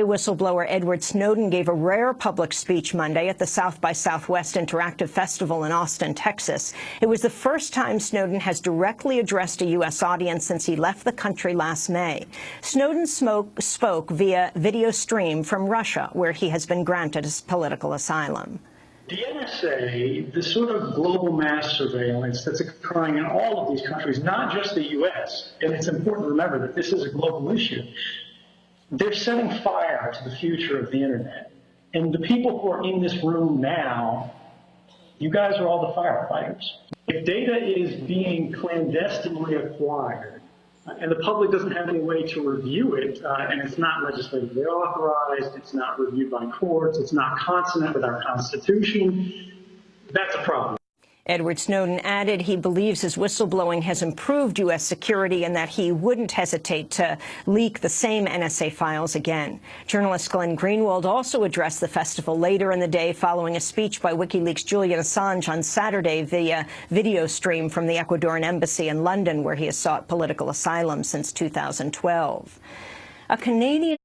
Whistleblower Edward Snowden gave a rare public speech Monday at the South by Southwest Interactive Festival in Austin, Texas. It was the first time Snowden has directly addressed a U.S. audience since he left the country last May. Snowden smoke, spoke via video stream from Russia, where he has been granted political asylum. The NSA, the sort of global mass surveillance that's occurring in all of these countries, not just the U.S., and it's important to remember that this is a global issue, they're setting fire to the future of the internet. And the people who are in this room now, you guys are all the firefighters. If data is being clandestinely acquired, and the public doesn't have any way to review it, uh, and it's not legislatively authorized, it's not reviewed by courts, it's not consonant with our Constitution, that's a problem. Edward Snowden added he believes his whistleblowing has improved U.S. security and that he wouldn't hesitate to leak the same NSA files again. Journalist Glenn Greenwald also addressed the festival later in the day following a speech by WikiLeaks' Julian Assange on Saturday via video stream from the Ecuadorian embassy in London, where he has sought political asylum since 2012. A Canadian